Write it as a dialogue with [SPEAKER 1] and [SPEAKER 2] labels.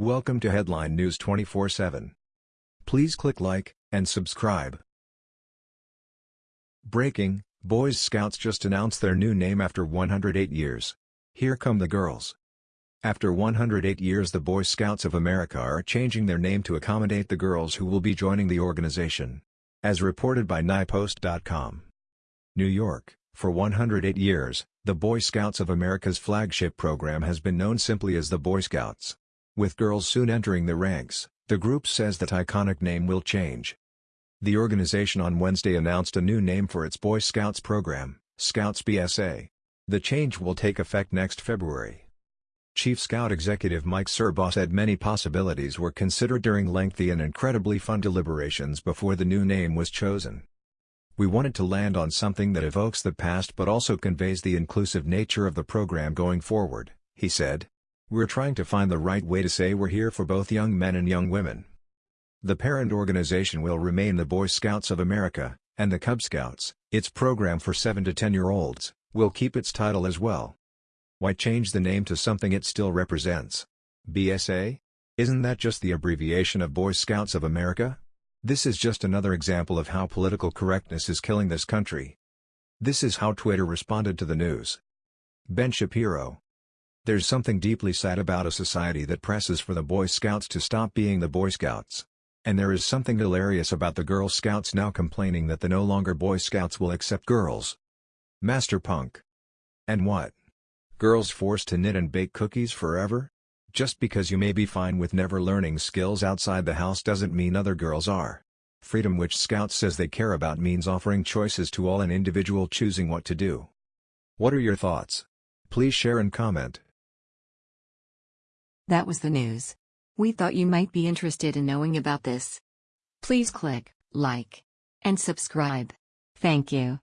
[SPEAKER 1] Welcome to Headline News 24/7. Please click like and subscribe. Breaking: Boys Scouts just announced their new name after 108 years. Here come the girls. After 108 years the Boy Scouts of America are changing their name to accommodate the girls who will be joining the organization. As reported by NYPost.com. New York, for 108 years, the Boy Scouts of America's flagship program has been known simply as the Boy Scouts. With girls soon entering the ranks, the group says that iconic name will change. The organization on Wednesday announced a new name for its Boy Scouts program, Scouts BSA. The change will take effect next February. Chief Scout Executive Mike Surbaugh said many possibilities were considered during lengthy and incredibly fun deliberations before the new name was chosen. We wanted to land on something that evokes the past but also conveys the inclusive nature of the program going forward, he said. We're trying to find the right way to say we're here for both young men and young women. The parent organization will remain the Boy Scouts of America, and the Cub Scouts, its program for 7 to 10-year-olds, will keep its title as well. Why change the name to something it still represents? BSA? Isn't that just the abbreviation of Boy Scouts of America? This is just another example of how political correctness is killing this country. This is how Twitter responded to the news. Ben Shapiro, there's something deeply sad about a society that presses for the Boy Scouts to stop being the Boy Scouts. And there is something hilarious about the Girl Scouts now complaining that the no longer Boy Scouts will accept girls. Master Punk. And what? Girls forced to knit and bake cookies forever? Just because you may be fine with never learning skills outside the house doesn't mean other girls are. Freedom which Scouts says they care about means offering choices to all an individual choosing what to do. What are your thoughts? Please share and comment.
[SPEAKER 2] That was the news. We thought you might be interested in knowing about this. Please click like and subscribe. Thank you.